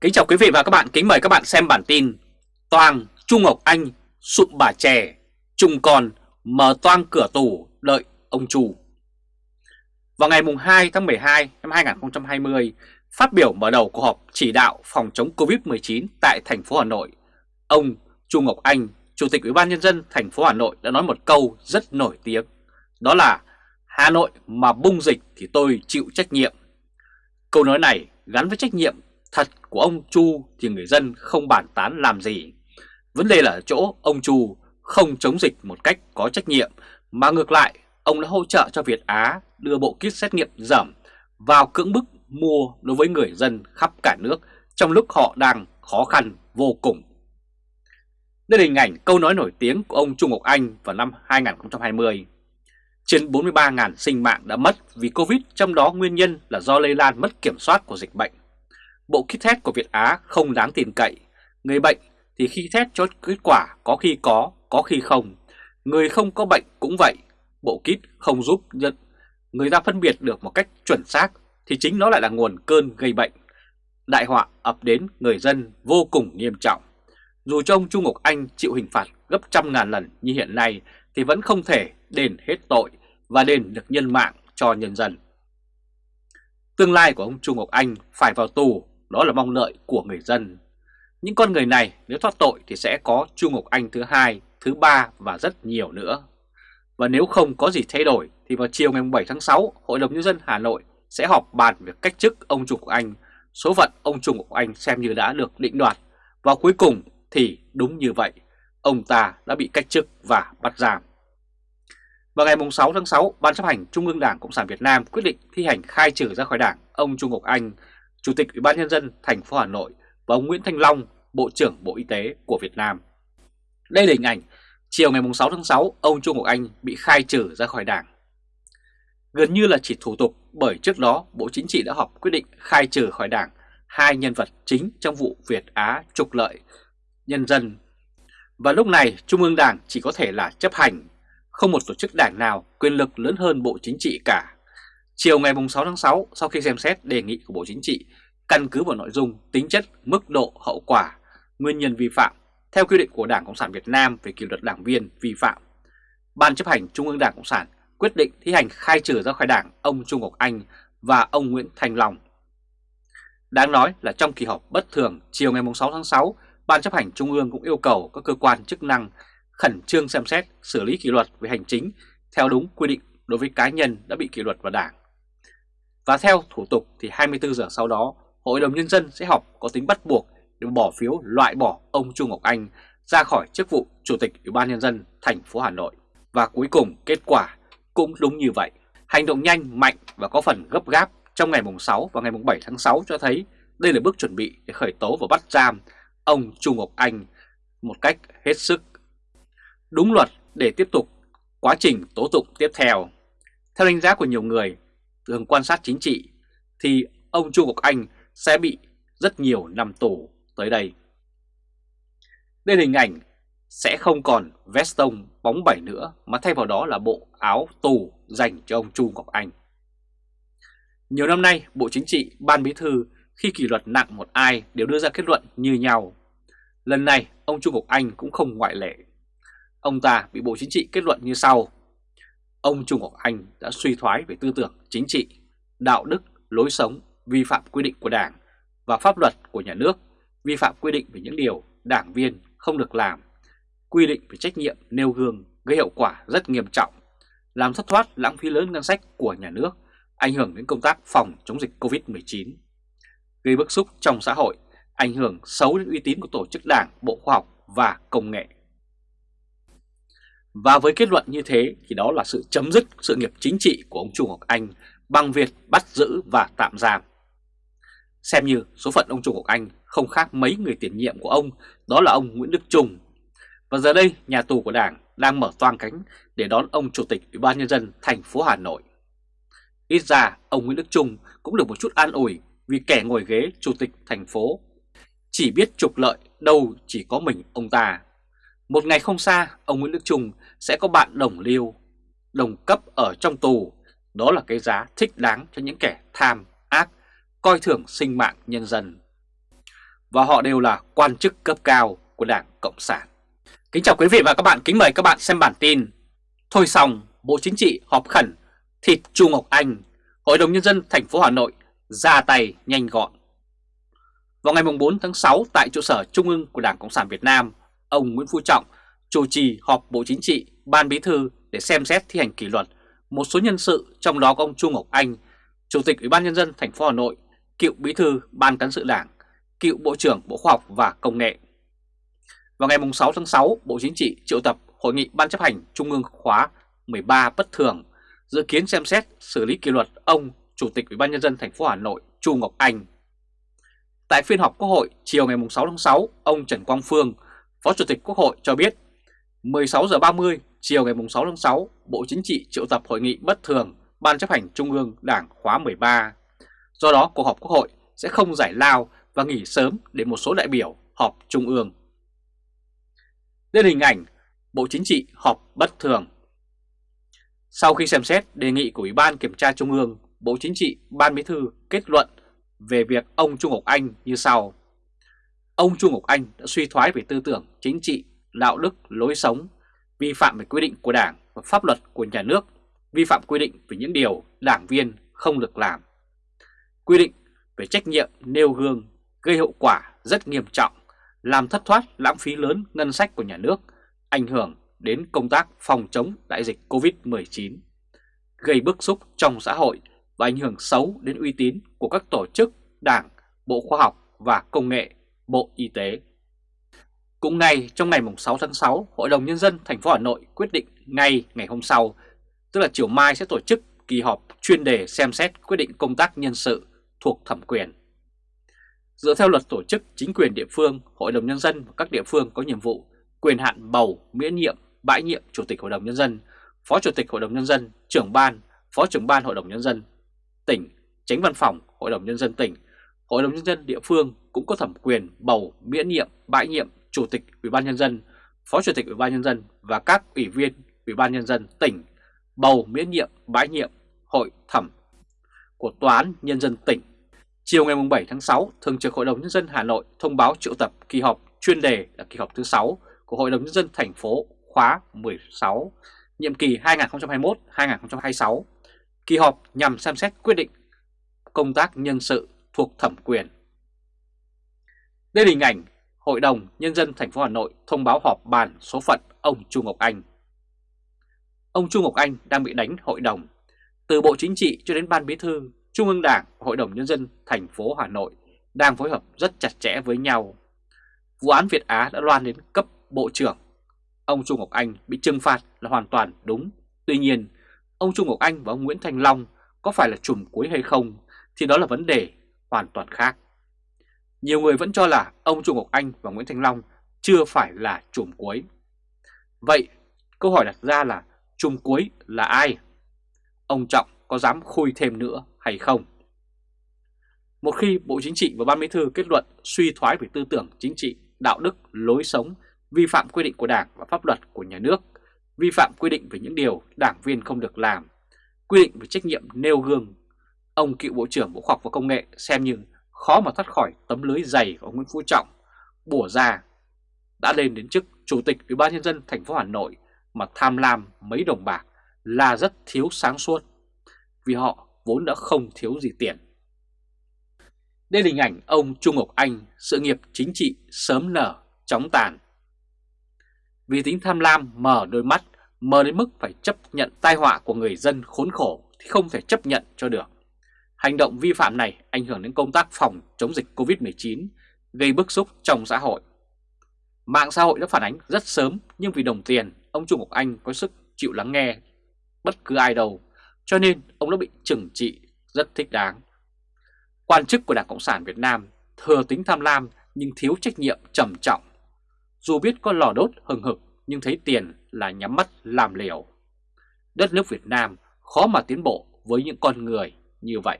Kính chào quý vị và các bạn, kính mời các bạn xem bản tin Toàn Trung Ngọc Anh sụp bà chè, Trùng còn mở toang cửa tù đợi ông Chu Vào ngày 2 tháng 12 năm 2020, phát biểu mở đầu cuộc họp chỉ đạo phòng chống Covid-19 tại thành phố Hà Nội, ông Chu Ngọc Anh, Chủ tịch Ủy ban Nhân dân thành phố Hà Nội đã nói một câu rất nổi tiếng, đó là Hà Nội mà bung dịch thì tôi chịu trách nhiệm. Câu nói này gắn với trách nhiệm thật của ông Chu thì người dân không bàn tán làm gì. Vấn đề là ở chỗ ông Chu không chống dịch một cách có trách nhiệm mà ngược lại ông đã hỗ trợ cho Việt Á đưa bộ kit xét nghiệm giảm vào cưỡng bức mua đối với người dân khắp cả nước trong lúc họ đang khó khăn vô cùng. Đây là hình ảnh câu nói nổi tiếng của ông Trung Ngọc Anh vào năm 2020. Trên 43.000 sinh mạng đã mất vì Covid, trong đó nguyên nhân là do lây lan mất kiểm soát của dịch bệnh. Bộ kit test của Việt Á không đáng tin cậy. Người bệnh thì khi test cho kết quả có khi có, có khi không. Người không có bệnh cũng vậy. Bộ kit không giúp nhận người ta phân biệt được một cách chuẩn xác thì chính nó lại là nguồn cơn gây bệnh. Đại họa ập đến người dân vô cùng nghiêm trọng. Dù cho ông Trung Ngọc Anh chịu hình phạt gấp trăm ngàn lần như hiện nay thì vẫn không thể đền hết tội và đền được nhân mạng cho nhân dân. Tương lai của ông Trung Ngọc Anh phải vào tù, đó là mong lợi của người dân. Những con người này nếu thoát tội thì sẽ có Chu Ngọc Anh thứ hai, thứ ba và rất nhiều nữa. Và nếu không có gì thay đổi thì vào chiều ngày 7 tháng 6, Hội đồng Nhân dân Hà Nội sẽ họp bàn việc cách chức ông Trung Ngọc Anh. Số phận ông Trung Ngọc Anh xem như đã được định đoạt. Và cuối cùng thì đúng như vậy, ông ta đã bị cách chức và bắt giam. Vào ngày 6 tháng 6, Ban chấp hành Trung ương Đảng Cộng sản Việt Nam quyết định thi hành khai trừ ra khỏi Đảng ông Trung Ngọc Anh, Chủ tịch Ủy ban nhân dân thành phố Hà Nội và ông Nguyễn Thanh Long, Bộ trưởng Bộ Y tế của Việt Nam. Đây là hình ảnh chiều ngày 6 tháng 6, ông Trung Ngọc Anh bị khai trừ ra khỏi Đảng. Gần như là chỉ thủ tục bởi trước đó Bộ Chính trị đã họp quyết định khai trừ khỏi Đảng hai nhân vật chính trong vụ Việt Á trục lợi nhân dân. Và lúc này Trung ương Đảng chỉ có thể là chấp hành không một tổ chức đảng nào quyền lực lớn hơn Bộ Chính trị cả. Chiều ngày 6 tháng 6, sau khi xem xét đề nghị của Bộ Chính trị, căn cứ vào nội dung, tính chất, mức độ, hậu quả, nguyên nhân vi phạm, theo quy định của Đảng Cộng sản Việt Nam về kỷ luật đảng viên vi phạm, Ban chấp hành Trung ương Đảng Cộng sản quyết định thi hành khai trừ ra khỏi Đảng ông Trung Ngọc Anh và ông Nguyễn Thành Long. Đáng nói là trong kỳ họp bất thường chiều ngày 6 tháng 6, Ban chấp hành Trung ương cũng yêu cầu các cơ quan chức năng khẩn trương xem xét xử lý kỷ luật về hành chính theo đúng quy định đối với cá nhân đã bị kỷ luật vào đảng. Và theo thủ tục thì 24 giờ sau đó, Hội đồng Nhân dân sẽ họp có tính bắt buộc để bỏ phiếu loại bỏ ông Trung Ngọc Anh ra khỏi chức vụ Chủ tịch Ủy ban Nhân dân thành phố Hà Nội. Và cuối cùng kết quả cũng đúng như vậy. Hành động nhanh, mạnh và có phần gấp gáp trong ngày mùng 6 và ngày mùng 7 tháng 6 cho thấy đây là bước chuẩn bị để khởi tố và bắt giam ông Trung Ngọc Anh một cách hết sức đúng luật để tiếp tục quá trình tố tụng tiếp theo. Theo đánh giá của nhiều người thường quan sát chính trị thì ông Chu Ngọc Anh sẽ bị rất nhiều năm tù tới đây. Đây là hình ảnh sẽ không còn veston bóng bẩy nữa mà thay vào đó là bộ áo tù dành cho ông Chu Ngọc Anh. Nhiều năm nay, Bộ Chính trị, Ban Bí Thư khi kỷ luật nặng một ai đều đưa ra kết luận như nhau. Lần này, ông Chu Ngọc Anh cũng không ngoại lệ. Ông ta bị Bộ Chính trị kết luận như sau. Ông Trung Ngọc Anh đã suy thoái về tư tưởng chính trị, đạo đức, lối sống, vi phạm quy định của Đảng và pháp luật của nhà nước, vi phạm quy định về những điều đảng viên không được làm, quy định về trách nhiệm nêu gương gây hậu quả rất nghiêm trọng, làm thất thoát lãng phí lớn ngân sách của nhà nước, ảnh hưởng đến công tác phòng chống dịch Covid-19, gây bức xúc trong xã hội, ảnh hưởng xấu đến uy tín của tổ chức đảng, bộ khoa học và công nghệ. Và với kết luận như thế thì đó là sự chấm dứt sự nghiệp chính trị của ông Trung Ngọc Anh bằng việc bắt giữ và tạm giam. Xem như số phận ông Trung Ngọc Anh không khác mấy người tiền nhiệm của ông, đó là ông Nguyễn Đức Trung. Và giờ đây, nhà tù của Đảng đang mở toang cánh để đón ông Chủ tịch Ủy ban Nhân dân thành phố Hà Nội. Ít ra, ông Nguyễn Đức Trung cũng được một chút an ủi vì kẻ ngồi ghế Chủ tịch thành phố chỉ biết trục lợi đâu chỉ có mình ông ta. Một ngày không xa, ông Nguyễn Đức Trung sẽ có bạn đồng liêu, đồng cấp ở trong tù. Đó là cái giá thích đáng cho những kẻ tham, ác, coi thường sinh mạng nhân dân. và họ đều là quan chức cấp cao của Đảng Cộng sản. Kính chào quý vị và các bạn, kính mời các bạn xem bản tin Thôi xong, Bộ Chính trị họp khẩn, thịt Chu Ngọc Anh, Hội đồng Nhân dân thành phố Hà Nội ra tay nhanh gọn. Vào ngày 4 tháng 6 tại trụ sở Trung ương của Đảng Cộng sản Việt Nam, ông Nguyễn Phú Trọng chủ trì họp Bộ Chính trị, Ban Bí thư để xem xét thi hành kỷ luật một số nhân sự trong đó có ông Chu Ngọc Anh, Chủ tịch Ủy ban Nhân dân thành phố Hà Nội, cựu Bí thư Ban Cán sự Đảng, cựu Bộ trưởng Bộ Khoa học và Công nghệ. Vào ngày 6 tháng 6, Bộ Chính trị triệu tập Hội nghị Ban chấp hành Trung ương khóa 13 bất thường, dự kiến xem xét xử lý kỷ luật ông Chủ tịch Ủy ban Nhân dân thành phố Hà Nội Chu Ngọc Anh. Tại phiên họp Quốc hội chiều ngày 6 tháng 6, ông Trần Quang Phương, Phó Chủ tịch Quốc hội cho biết 16 giờ 30 chiều ngày 6 tháng 6, Bộ Chính trị triệu tập hội nghị bất thường Ban chấp hành Trung ương Đảng khóa 13. Do đó, cuộc họp Quốc hội sẽ không giải lao và nghỉ sớm để một số đại biểu họp Trung ương. Lên hình ảnh Bộ Chính trị họp bất thường. Sau khi xem xét đề nghị của Ủy ban Kiểm tra Trung ương, Bộ Chính trị Ban Bí thư kết luận về việc ông Trung Ngọc Anh như sau. Ông Trung Ngọc Anh đã suy thoái về tư tưởng chính trị, đạo đức, lối sống, vi phạm về quy định của Đảng và pháp luật của nhà nước, vi phạm quy định về những điều đảng viên không được làm. Quy định về trách nhiệm nêu gương gây hậu quả rất nghiêm trọng, làm thất thoát lãng phí lớn ngân sách của nhà nước, ảnh hưởng đến công tác phòng chống đại dịch COVID-19, gây bức xúc trong xã hội và ảnh hưởng xấu đến uy tín của các tổ chức, đảng, Bộ Khoa học và Công nghệ, Bộ Y tế. Cũng ngay trong ngày 6 tháng 6, Hội đồng Nhân dân thành phố Hà Nội quyết định ngay ngày hôm sau, tức là chiều mai sẽ tổ chức kỳ họp chuyên đề xem xét quyết định công tác nhân sự thuộc thẩm quyền. Dựa theo luật tổ chức chính quyền địa phương, Hội đồng Nhân dân và các địa phương có nhiệm vụ quyền hạn bầu, miễn nhiệm, bãi nhiệm Chủ tịch Hội đồng Nhân dân, Phó Chủ tịch Hội đồng Nhân dân, trưởng ban, Phó trưởng ban Hội đồng Nhân dân tỉnh, tránh văn phòng Hội đồng Nhân dân tỉnh, Hội đồng Nhân dân địa phương cũng có thẩm quyền bầu, miễn nhiệm, bãi nhiệm Chủ tịch Ủy ban Nhân dân, Phó Chủ tịch Ủy ban Nhân dân và các ủy viên Ủy ban Nhân dân tỉnh bầu miễn nhiệm, bãi nhiệm Hội thẩm của Tòa án Nhân dân tỉnh. Chiều ngày 7 tháng 6, Thường trực Hội đồng Nhân dân Hà Nội thông báo triệu tập kỳ họp chuyên đề là kỳ họp thứ 6 của Hội đồng Nhân dân thành phố khóa 16, nhiệm kỳ 2021-2026. Kỳ họp nhằm xem xét quyết định công tác nhân sự thuộc thẩm quyền. Đây là hình ảnh Hội đồng Nhân dân thành phố Hà Nội thông báo họp bàn số phận ông Chu Ngọc Anh. Ông Chu Ngọc Anh đang bị đánh hội đồng. Từ Bộ Chính trị cho đến Ban Bí thư, Trung ương Đảng và Hội đồng Nhân dân thành phố Hà Nội đang phối hợp rất chặt chẽ với nhau. Vụ án Việt Á đã loan đến cấp Bộ trưởng. Ông Chu Ngọc Anh bị trừng phạt là hoàn toàn đúng. Tuy nhiên, ông Chu Ngọc Anh và ông Nguyễn Thành Long có phải là chùm cuối hay không thì đó là vấn đề hoàn toàn khác. Nhiều người vẫn cho là ông Trung Ngọc Anh và Nguyễn Thanh Long chưa phải là chùm cuối. Vậy câu hỏi đặt ra là chùm cuối là ai? Ông Trọng có dám khui thêm nữa hay không? Một khi Bộ Chính trị và Ban Bí thư kết luận suy thoái về tư tưởng chính trị, đạo đức, lối sống, vi phạm quy định của Đảng và pháp luật của nhà nước, vi phạm quy định về những điều đảng viên không được làm, quy định về trách nhiệm nêu gương, ông cựu Bộ trưởng Bộ Khoa học và Công nghệ xem như khó mà thoát khỏi tấm lưới dày của Nguyễn Phú Trọng bùa ra đã lên đến chức Chủ tịch Ủy ban nhân dân thành phố Hà Nội mà tham lam mấy đồng bạc là rất thiếu sáng suốt vì họ vốn đã không thiếu gì tiền. Đây là hình ảnh ông Trung Ngọc Anh, sự nghiệp chính trị sớm nở, chóng tàn. Vì tính tham lam mở đôi mắt, mở đến mức phải chấp nhận tai họa của người dân khốn khổ thì không thể chấp nhận cho được. Hành động vi phạm này ảnh hưởng đến công tác phòng chống dịch COVID-19, gây bức xúc trong xã hội. Mạng xã hội đã phản ánh rất sớm nhưng vì đồng tiền, ông Trung Ngọc Anh có sức chịu lắng nghe bất cứ ai đâu, cho nên ông đã bị trừng trị rất thích đáng. Quan chức của Đảng Cộng sản Việt Nam thừa tính tham lam nhưng thiếu trách nhiệm trầm trọng. Dù biết có lò đốt hừng hực nhưng thấy tiền là nhắm mắt làm liều. Đất nước Việt Nam khó mà tiến bộ với những con người như vậy.